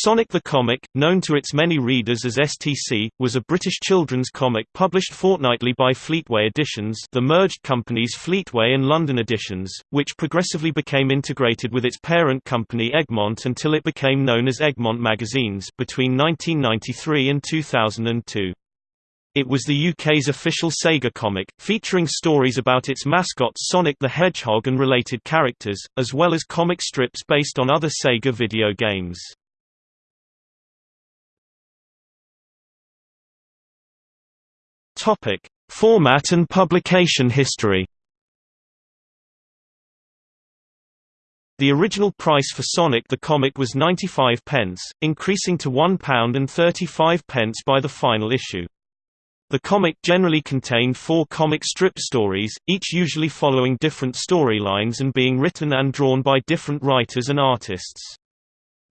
Sonic the Comic, known to its many readers as STC, was a British children's comic published fortnightly by Fleetway Editions the merged companies Fleetway and London Editions, which progressively became integrated with its parent company Egmont until it became known as Egmont Magazines between 1993 and 2002. It was the UK's official Sega comic, featuring stories about its mascot Sonic the Hedgehog and related characters, as well as comic strips based on other Sega video games. Topic: Format and publication history. The original price for Sonic the Comic was 95 pence, increasing to £1 and 35 pence by the final issue. The comic generally contained four comic strip stories, each usually following different storylines and being written and drawn by different writers and artists.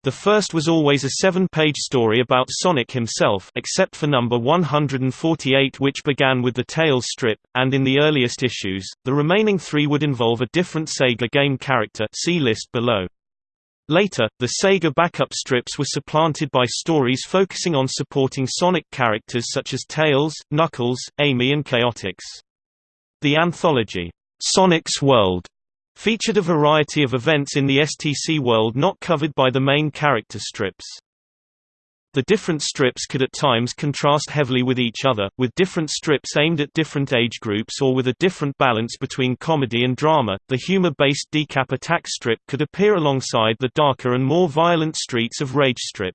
The first was always a seven-page story about Sonic himself except for number 148 which began with the Tails strip, and in the earliest issues, the remaining three would involve a different Sega game character see list below. Later, the Sega backup strips were supplanted by stories focusing on supporting Sonic characters such as Tails, Knuckles, Amy and Chaotix. The anthology, Sonic's World, featured a variety of events in the STC world not covered by the main character strips. The different strips could at times contrast heavily with each other, with different strips aimed at different age groups or with a different balance between comedy and drama. The humor-based Decap Attack strip could appear alongside the darker and more violent Streets of Rage strip.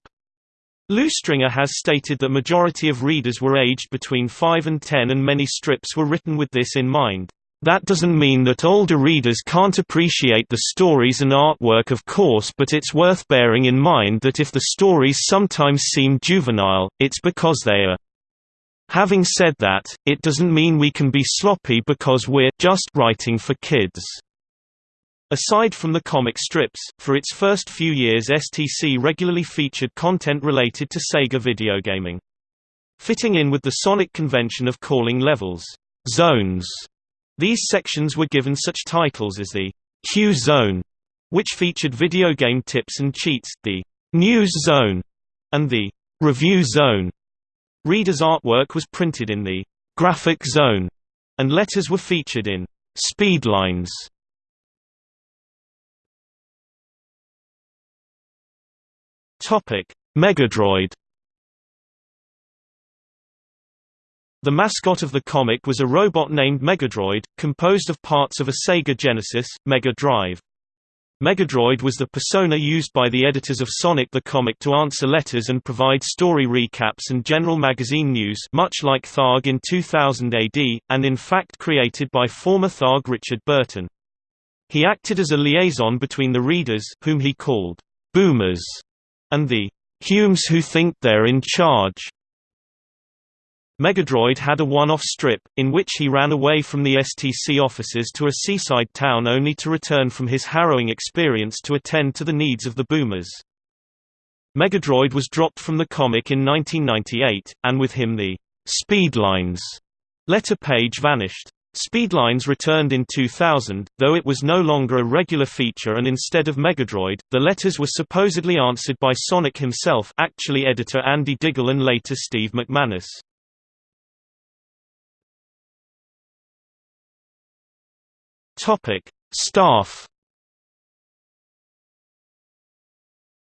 Lew Stringer has stated that majority of readers were aged between 5 and 10 and many strips were written with this in mind. That doesn't mean that older readers can't appreciate the stories and artwork of course but it's worth bearing in mind that if the stories sometimes seem juvenile, it's because they are. Having said that, it doesn't mean we can be sloppy because we're just writing for kids. Aside from the comic strips, for its first few years STC regularly featured content related to Sega video gaming. Fitting in with the Sonic convention of calling levels, zones, these sections were given such titles as the Q Zone, which featured video game tips and cheats, the News Zone, and the Review Zone. Readers' artwork was printed in the Graphic Zone, and letters were featured in Speedlines. Topic: Megadroid The mascot of the comic was a robot named Megadroid, composed of parts of a Sega Genesis, Mega Drive. Megadroid was the persona used by the editors of Sonic the Comic to answer letters and provide story recaps and general magazine news much like Tharg in 2000 AD, and in fact created by former Tharg Richard Burton. He acted as a liaison between the readers whom he called boomers and the Humes who think they're in charge. Megadroid had a one-off strip, in which he ran away from the STC offices to a seaside town only to return from his harrowing experience to attend to the needs of the boomers. Megadroid was dropped from the comic in 1998, and with him the Speedlines letter page vanished. Speedlines returned in 2000, though it was no longer a regular feature and instead of Megadroid, the letters were supposedly answered by Sonic himself actually editor Andy Diggle and later Steve McManus. Topic: Staff.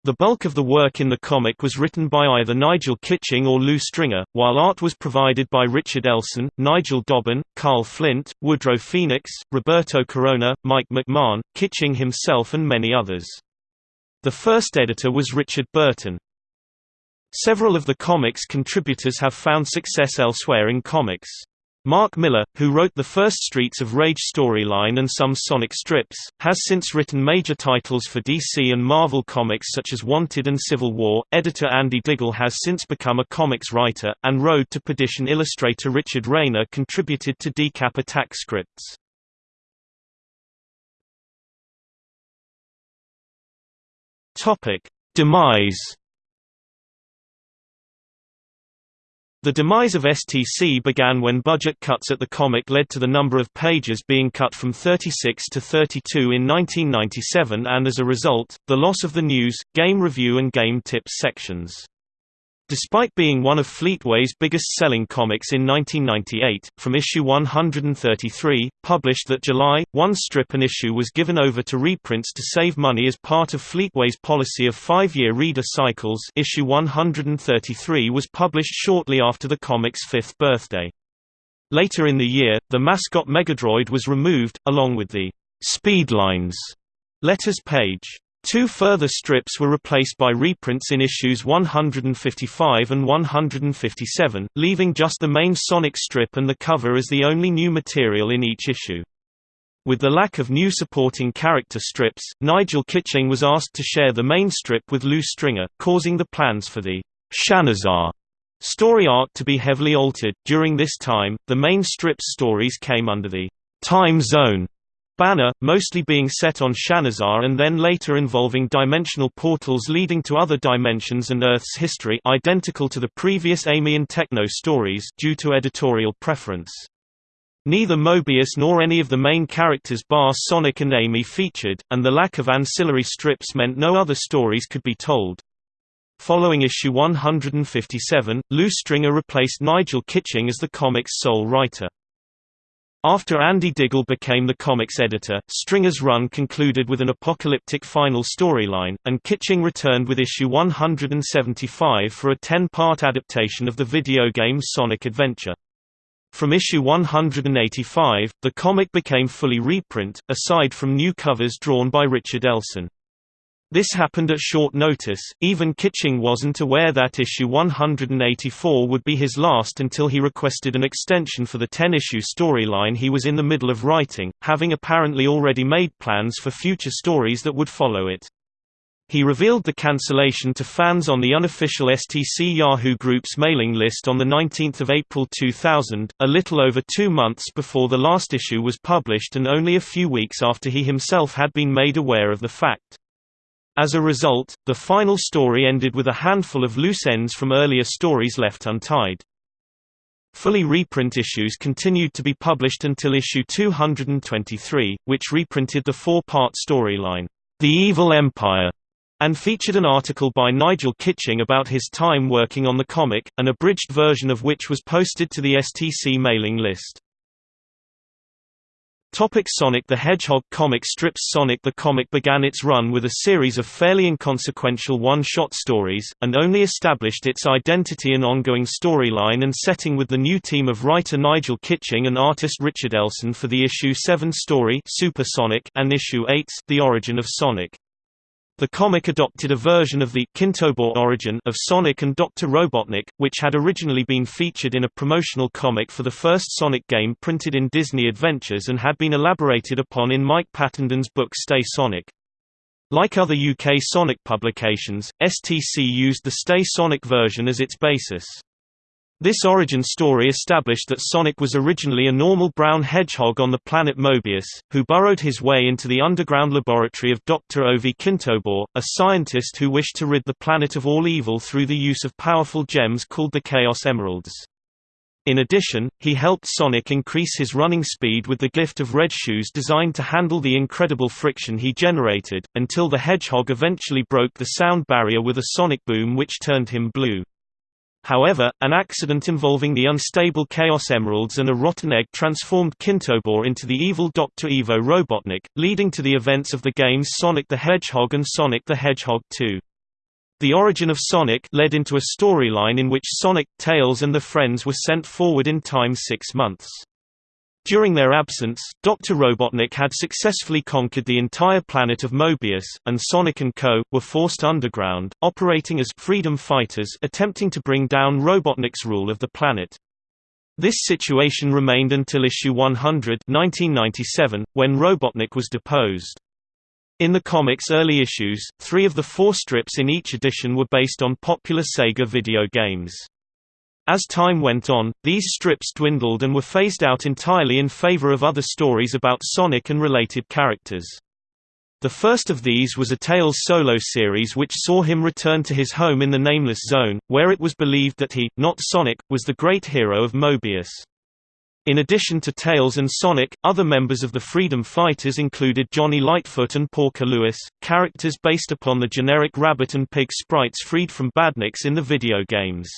The bulk of the work in the comic was written by either Nigel Kitching or Lew Stringer, while art was provided by Richard Elson, Nigel Dobbyn, Carl Flint, Woodrow Phoenix, Roberto Corona, Mike McMahon, Kitching himself and many others. The first editor was Richard Burton. Several of the comic's contributors have found success elsewhere in comics. Mark Millar, who wrote the first Streets of Rage storyline and some Sonic strips, has since written major titles for DC and Marvel Comics such as Wanted and Civil War. Editor Andy Diggle has since become a comics writer, and Road to Perdition illustrator Richard Rayner contributed to Decap Attack scripts. Topic: Demise The demise of STC began when budget cuts at the comic led to the number of pages being cut from 36 to 32 in 1997 and as a result, the loss of the news, game review and game tips sections. Despite being one of Fleetway's biggest-selling comics in 1998, from issue 133, published that July, one strip an issue was given over to reprints to save money as part of Fleetway's policy of five-year reader cycles issue 133 was published shortly after the comic's fifth birthday. Later in the year, the mascot Megadroid was removed, along with the «Speedlines» letters page. Two further strips were replaced by reprints in issues 155 and 157, leaving just the main Sonic strip and the cover as the only new material in each issue. With the lack of new supporting character strips, Nigel Kitching was asked to share the main strip with Lew Stringer, causing the plans for the Shanazar story arc to be heavily altered. During this time, the main strip's stories came under the Time Zone banner, mostly being set on Shanazar and then later involving dimensional portals leading to other dimensions and Earth's history identical to the previous Amy and Techno stories due to editorial preference. Neither Mobius nor any of the main characters bar Sonic and Amy featured, and the lack of ancillary strips meant no other stories could be told. Following issue 157, Lew Stringer replaced Nigel Kitching as the comic's sole writer. After Andy Diggle became the comics editor, Stringer's run concluded with an apocalyptic final storyline, and Kitching returned with issue 175 for a 10-part adaptation of the video game Sonic Adventure. From issue 185, the comic became fully reprint, aside from new covers drawn by Richard Elson. This happened at short notice, even Kitching wasn't aware that issue 184 would be his last until he requested an extension for the 10-issue storyline he was in the middle of writing, having apparently already made plans for future stories that would follow it. He revealed the cancellation to fans on the unofficial STC Yahoo Group's mailing list on 19 April 2000, a little over two months before the last issue was published and only a few weeks after he himself had been made aware of the fact. As a result, the final story ended with a handful of loose ends from earlier stories left untied. Fully reprint issues continued to be published until issue 223, which reprinted the four-part storyline, The Evil Empire, and featured an article by Nigel Kitching about his time working on the comic, an abridged version of which was posted to the STC mailing list. Topic Sonic the Hedgehog comic strips Sonic the comic began its run with a series of fairly inconsequential one-shot stories, and only established its identity and ongoing storyline and setting with the new team of writer Nigel Kitching and artist Richard Elson for the issue 7 story Super Sonic and issue 8 The Origin of Sonic. The comic adopted a version of the Kintobor origin of Sonic and Dr. Robotnik, which had originally been featured in a promotional comic for the first Sonic game printed in Disney Adventures and had been elaborated upon in Mike Pattenden's book Stay Sonic. Like other UK Sonic publications, STC used the Stay Sonic version as its basis. This origin story established that Sonic was originally a normal brown hedgehog on the planet Mobius, who burrowed his way into the underground laboratory of Dr. Ovi Kintobor, a scientist who wished to rid the planet of all evil through the use of powerful gems called the Chaos Emeralds. In addition, he helped Sonic increase his running speed with the gift of red shoes designed to handle the incredible friction he generated, until the hedgehog eventually broke the sound barrier with a sonic boom which turned him blue. However, an accident involving the unstable Chaos Emeralds and a rotten egg transformed Kintobor into the evil Dr. Ivo Robotnik, leading to the events of the games Sonic the Hedgehog and Sonic the Hedgehog 2. The origin of Sonic led into a storyline in which Sonic, Tails and the friends were sent forward in time six months. During their absence, Dr. Robotnik had successfully conquered the entire planet of Mobius, and Sonic & Co. were forced underground, operating as freedom fighters attempting to bring down Robotnik's rule of the planet. This situation remained until issue 100 1997, when Robotnik was deposed. In the comic's early issues, three of the four strips in each edition were based on popular Sega video games. As time went on, these strips dwindled and were phased out entirely in favor of other stories about Sonic and related characters. The first of these was a Tails solo series which saw him return to his home in the Nameless Zone, where it was believed that he, not Sonic, was the great hero of Mobius. In addition to Tails and Sonic, other members of the Freedom Fighters included Johnny Lightfoot and Porker Lewis, characters based upon the generic rabbit and pig sprites freed from Badniks in the video games.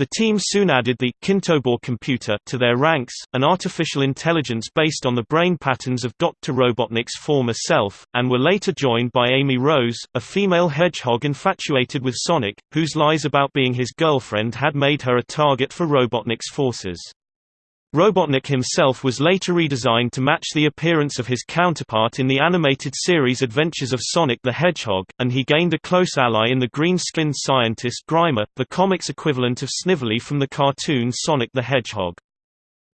The team soon added the Kintobor computer to their ranks, an artificial intelligence based on the brain patterns of Dr. Robotnik's former self, and were later joined by Amy Rose, a female hedgehog infatuated with Sonic, whose lies about being his girlfriend had made her a target for Robotnik's forces. Robotnik himself was later redesigned to match the appearance of his counterpart in the animated series Adventures of Sonic the Hedgehog, and he gained a close ally in the green-skinned scientist Grimer, the comic's equivalent of Snively from the cartoon Sonic the Hedgehog.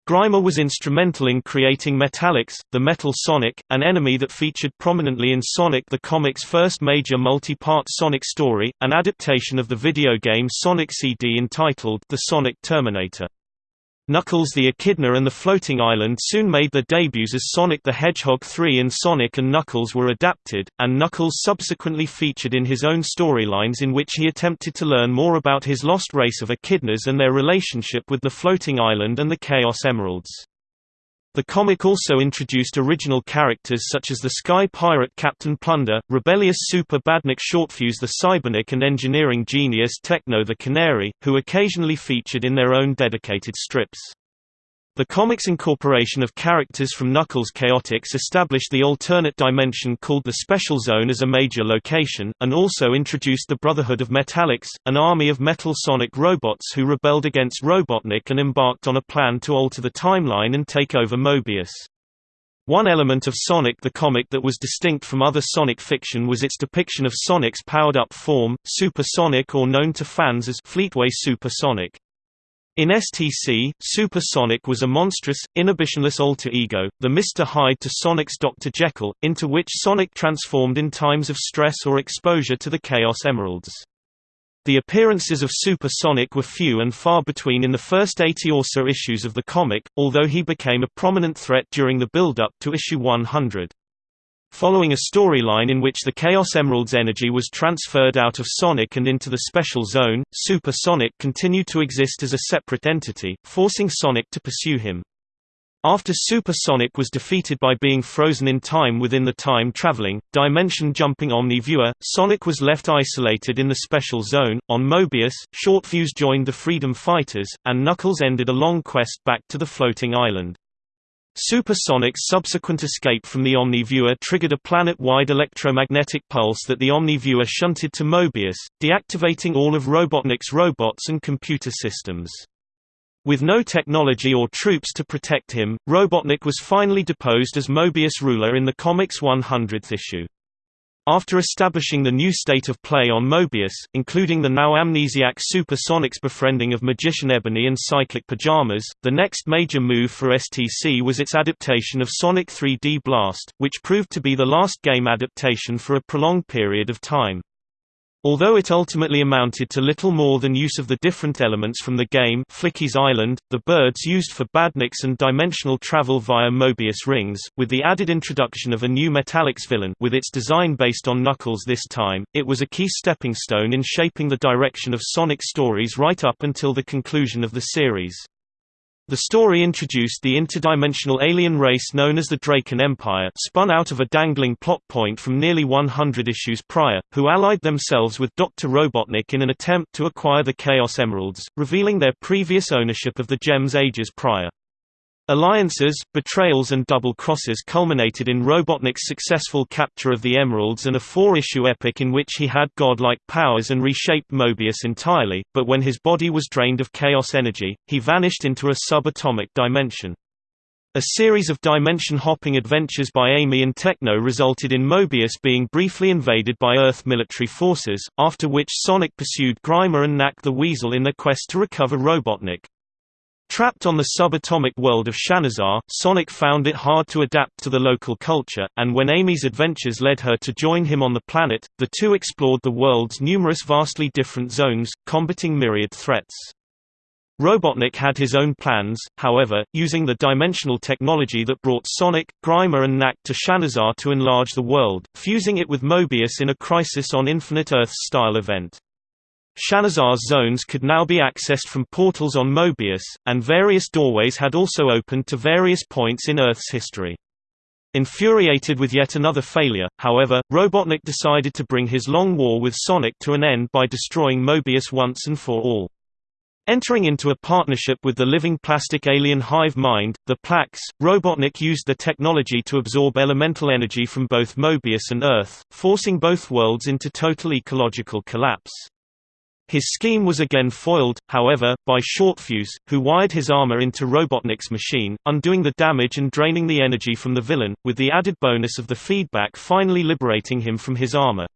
Grimer was instrumental in creating Metallix, the Metal Sonic, an enemy that featured prominently in Sonic the Comic's first major multi-part Sonic story, an adaptation of the video game Sonic CD entitled The Sonic Terminator. Knuckles the Echidna and the Floating Island soon made their debuts as Sonic the Hedgehog 3 and Sonic and Knuckles were adapted, and Knuckles subsequently featured in his own storylines in which he attempted to learn more about his lost race of echidnas and their relationship with the Floating Island and the Chaos Emeralds. The comic also introduced original characters such as the Sky Pirate Captain Plunder, rebellious Super Badnik Shortfuse the Cybernik and engineering genius Techno the Canary, who occasionally featured in their own dedicated strips. The comic's incorporation of characters from Knuckles Chaotix established the alternate dimension called the Special Zone as a major location, and also introduced the Brotherhood of Metallix, an army of Metal Sonic robots who rebelled against Robotnik and embarked on a plan to alter the timeline and take over Mobius. One element of Sonic the comic that was distinct from other Sonic fiction was its depiction of Sonic's powered-up form, Super Sonic or known to fans as Fleetway Super Sonic. In STC, Super Sonic was a monstrous, inhibitionless alter ego, the Mr. Hyde to Sonic's Dr. Jekyll, into which Sonic transformed in times of stress or exposure to the Chaos Emeralds. The appearances of Super Sonic were few and far between in the first 80 or so issues of the comic, although he became a prominent threat during the build-up to issue 100. Following a storyline in which the Chaos Emerald's energy was transferred out of Sonic and into the Special Zone, Super Sonic continued to exist as a separate entity, forcing Sonic to pursue him. After Super Sonic was defeated by being frozen in time within the time-traveling, dimension-jumping Omni-Viewer, Sonic was left isolated in the Special Zone. On Mobius, Shortfuse joined the Freedom Fighters, and Knuckles ended a long quest back to the floating island. Supersonic's subsequent escape from the Omni-Viewer triggered a planet-wide electromagnetic pulse that the Omni-Viewer shunted to Mobius, deactivating all of Robotnik's robots and computer systems. With no technology or troops to protect him, Robotnik was finally deposed as Mobius ruler in the comic's 100th issue. After establishing the new state of play on Mobius, including the now amnesiac Supersonics' befriending of Magician Ebony and Cyclic Pajamas, the next major move for STC was its adaptation of Sonic 3D Blast, which proved to be the last game adaptation for a prolonged period of time. Although it ultimately amounted to little more than use of the different elements from the game Flicky's Island, the birds used for badniks and dimensional travel via Mobius rings, with the added introduction of a new Metallix villain with its design based on Knuckles this time, it was a key stepping stone in shaping the direction of Sonic stories right up until the conclusion of the series. The story introduced the interdimensional alien race known as the Draken Empire spun out of a dangling plot point from nearly 100 issues prior, who allied themselves with Dr. Robotnik in an attempt to acquire the Chaos Emeralds, revealing their previous ownership of the gems ages prior. Alliances, betrayals and double crosses culminated in Robotnik's successful capture of the Emeralds and a four-issue epic in which he had godlike powers and reshaped Mobius entirely, but when his body was drained of chaos energy, he vanished into a subatomic dimension. A series of dimension-hopping adventures by Amy and Techno resulted in Mobius being briefly invaded by Earth military forces, after which Sonic pursued Grimer and Nack the Weasel in their quest to recover Robotnik. Trapped on the subatomic world of Shanazar, Sonic found it hard to adapt to the local culture, and when Amy's adventures led her to join him on the planet, the two explored the world's numerous vastly different zones, combating myriad threats. Robotnik had his own plans, however, using the dimensional technology that brought Sonic, Grimer and Nack to Shanazar to enlarge the world, fusing it with Mobius in a Crisis on Infinite Earths-style event. Shanazar's zones could now be accessed from portals on Mobius, and various doorways had also opened to various points in Earth's history. Infuriated with yet another failure, however, Robotnik decided to bring his long war with Sonic to an end by destroying Mobius once and for all. Entering into a partnership with the living plastic alien hive mind, the Plax, Robotnik used the technology to absorb elemental energy from both Mobius and Earth, forcing both worlds into total ecological collapse. His scheme was again foiled, however, by Shortfuse, who wired his armor into Robotnik's machine, undoing the damage and draining the energy from the villain, with the added bonus of the feedback finally liberating him from his armor.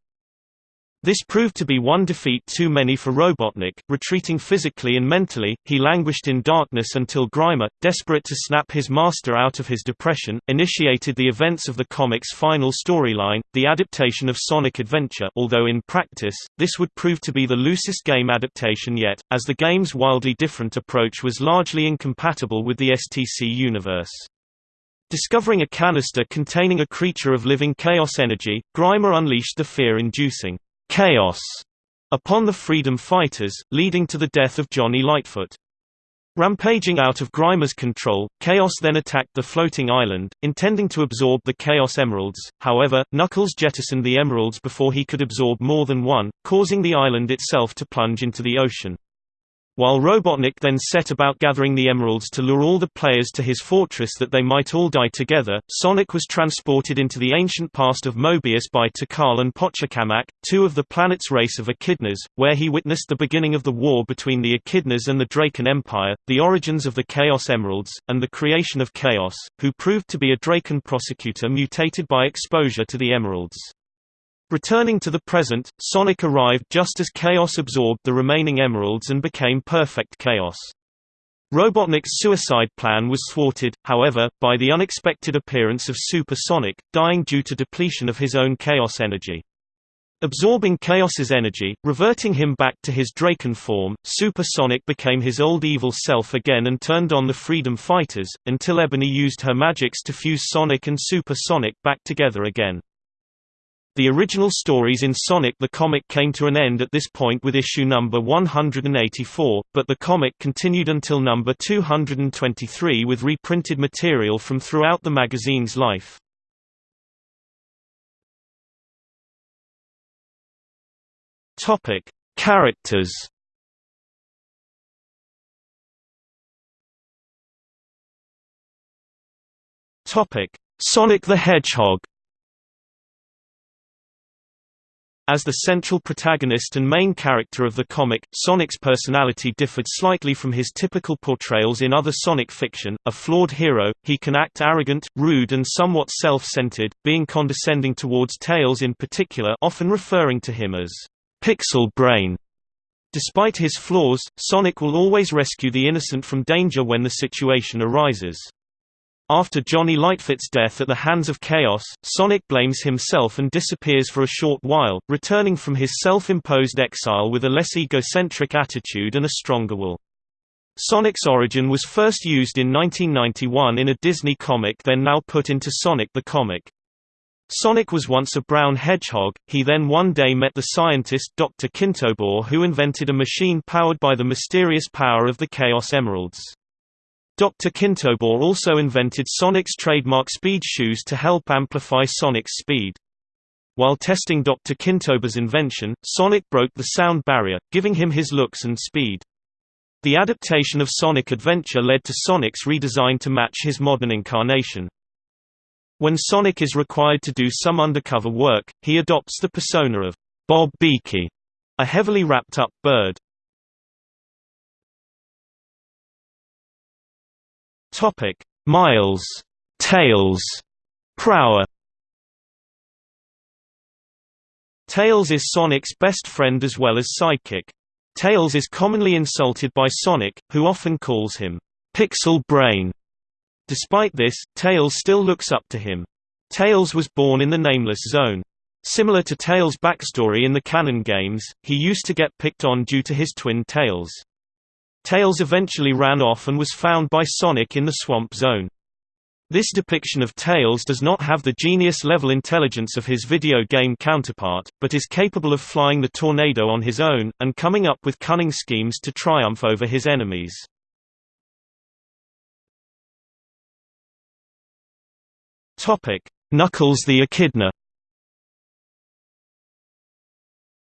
This proved to be one defeat too many for Robotnik. Retreating physically and mentally, he languished in darkness until Grimer, desperate to snap his master out of his depression, initiated the events of the comic's final storyline, the adaptation of Sonic Adventure although in practice, this would prove to be the loosest game adaptation yet, as the game's wildly different approach was largely incompatible with the STC universe. Discovering a canister containing a creature of living chaos energy, Grimer unleashed the fear-inducing chaos upon the freedom fighters, leading to the death of Johnny Lightfoot. Rampaging out of Grimer's control, Chaos then attacked the floating island, intending to absorb the Chaos Emeralds, however, Knuckles jettisoned the emeralds before he could absorb more than one, causing the island itself to plunge into the ocean. While Robotnik then set about gathering the emeralds to lure all the players to his fortress that they might all die together, Sonic was transported into the ancient past of Mobius by Tikal and Pachacamac, two of the planet's race of Echidnas, where he witnessed the beginning of the war between the Echidnas and the Draken Empire, the origins of the Chaos Emeralds, and the creation of Chaos, who proved to be a Draken prosecutor mutated by exposure to the emeralds. Returning to the present, Sonic arrived just as Chaos absorbed the remaining emeralds and became Perfect Chaos. Robotnik's suicide plan was thwarted, however, by the unexpected appearance of Super Sonic, dying due to depletion of his own Chaos energy. Absorbing Chaos's energy, reverting him back to his Draken form, Super Sonic became his old evil self again and turned on the Freedom Fighters, until Ebony used her magics to fuse Sonic and Super Sonic back together again. The original stories in Sonic the Comic came to an end at this point with issue number 184, but the comic continued until number 223 with reprinted material from throughout the magazine's life. Topic: Characters. Topic: Sonic the Hedgehog. As the central protagonist and main character of the comic, Sonic's personality differed slightly from his typical portrayals in other Sonic fiction. A flawed hero, he can act arrogant, rude and somewhat self-centered, being condescending towards Tails in particular often referring to him as Pixel Brain. Despite his flaws, Sonic will always rescue the innocent from danger when the situation arises. After Johnny Lightfoot's death at the hands of Chaos, Sonic blames himself and disappears for a short while, returning from his self-imposed exile with a less egocentric attitude and a stronger will. Sonic's origin was first used in 1991 in a Disney comic then now put into Sonic the Comic. Sonic was once a brown hedgehog, he then one day met the scientist Dr. Kintobor who invented a machine powered by the mysterious power of the Chaos Emeralds. Dr. Kintobor also invented Sonic's trademark speed shoes to help amplify Sonic's speed. While testing Dr. Kintobor's invention, Sonic broke the sound barrier, giving him his looks and speed. The adaptation of Sonic Adventure led to Sonic's redesign to match his modern incarnation. When Sonic is required to do some undercover work, he adopts the persona of Bob Beaky, a heavily wrapped-up bird. Topic: Miles, Tails, Prower. Tails is Sonic's best friend as well as sidekick. Tails is commonly insulted by Sonic, who often calls him Pixel Brain. Despite this, Tails still looks up to him. Tails was born in the Nameless Zone. Similar to Tails' backstory in the canon games, he used to get picked on due to his twin tails. Tails eventually ran off and was found by Sonic in the Swamp Zone. This depiction of Tails does not have the genius-level intelligence of his video game counterpart, but is capable of flying the tornado on his own, and coming up with cunning schemes to triumph over his enemies. Knuckles the Echidna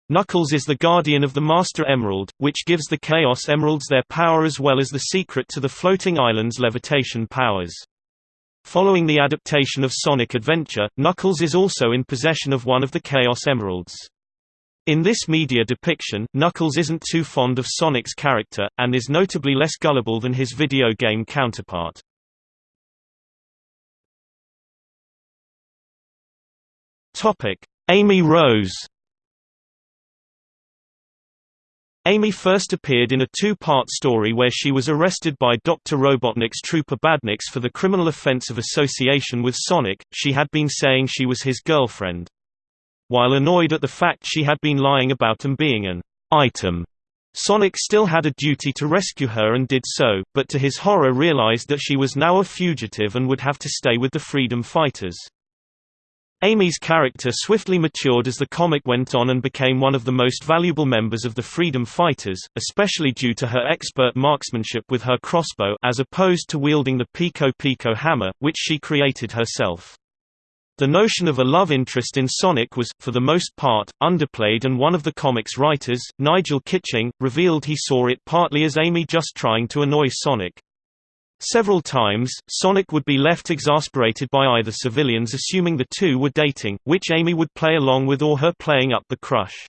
Knuckles is the guardian of the Master Emerald, which gives the Chaos Emeralds their power as well as the secret to the floating island's levitation powers. Following the adaptation of Sonic Adventure, Knuckles is also in possession of one of the Chaos Emeralds. In this media depiction, Knuckles isn't too fond of Sonic's character, and is notably less gullible than his video game counterpart. Amy Rose Amy first appeared in a two-part story where she was arrested by Dr. Robotnik's Trooper Badniks for the criminal offense of association with Sonic, she had been saying she was his girlfriend. While annoyed at the fact she had been lying about him being an item, Sonic still had a duty to rescue her and did so, but to his horror realized that she was now a fugitive and would have to stay with the Freedom Fighters. Amy's character swiftly matured as the comic went on and became one of the most valuable members of the Freedom Fighters, especially due to her expert marksmanship with her crossbow as opposed to wielding the Piko Piko hammer, which she created herself. The notion of a love interest in Sonic was, for the most part, underplayed and one of the comic's writers, Nigel Kitching, revealed he saw it partly as Amy just trying to annoy Sonic. Several times, Sonic would be left exasperated by either civilians assuming the two were dating, which Amy would play along with or her playing up the crush.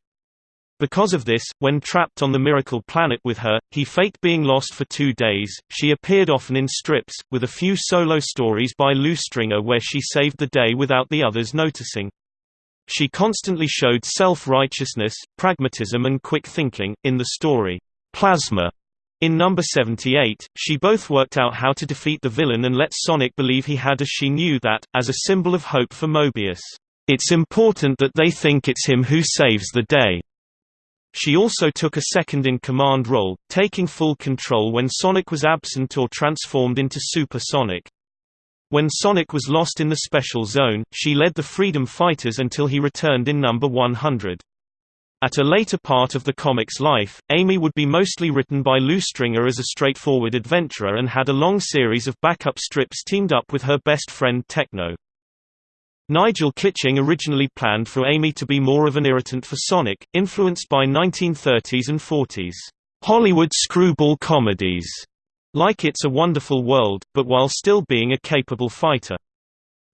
Because of this, when trapped on the Miracle Planet with her, he faked being lost for two days. She appeared often in strips, with a few solo stories by Lew Stringer where she saved the day without the others noticing. She constantly showed self-righteousness, pragmatism and quick thinking. In the story, Plasma, in number 78, she both worked out how to defeat the villain and let Sonic believe he had as she knew that, as a symbol of hope for Mobius, "...it's important that they think it's him who saves the day." She also took a second-in-command role, taking full control when Sonic was absent or transformed into Super Sonic. When Sonic was lost in the Special Zone, she led the Freedom Fighters until he returned in number 100. At a later part of the comic's life, Amy would be mostly written by Lew Stringer as a straightforward adventurer and had a long series of backup strips teamed up with her best friend Techno. Nigel Kitching originally planned for Amy to be more of an irritant for Sonic, influenced by 1930s and 40s Hollywood screwball comedies, like It's a Wonderful World, but while still being a capable fighter.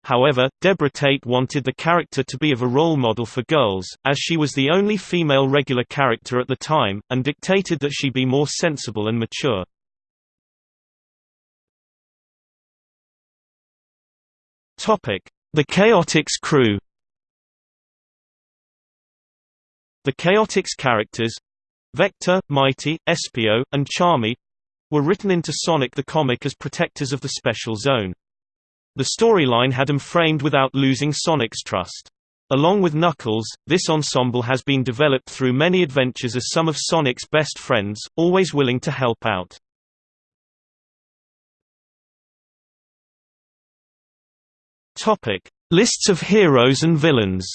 However, Deborah Tate wanted the character to be of a role model for girls, as she was the only female regular character at the time, and dictated that she be more sensible and mature. The Chaotix crew The Chaotix characters Vector, Mighty, Espio, and Charmy were written into Sonic the Comic as protectors of the Special Zone. The storyline had him framed without losing Sonic's trust. Along with Knuckles, this ensemble has been developed through many adventures as some of Sonic's best friends, always willing to help out. Lists of heroes and villains.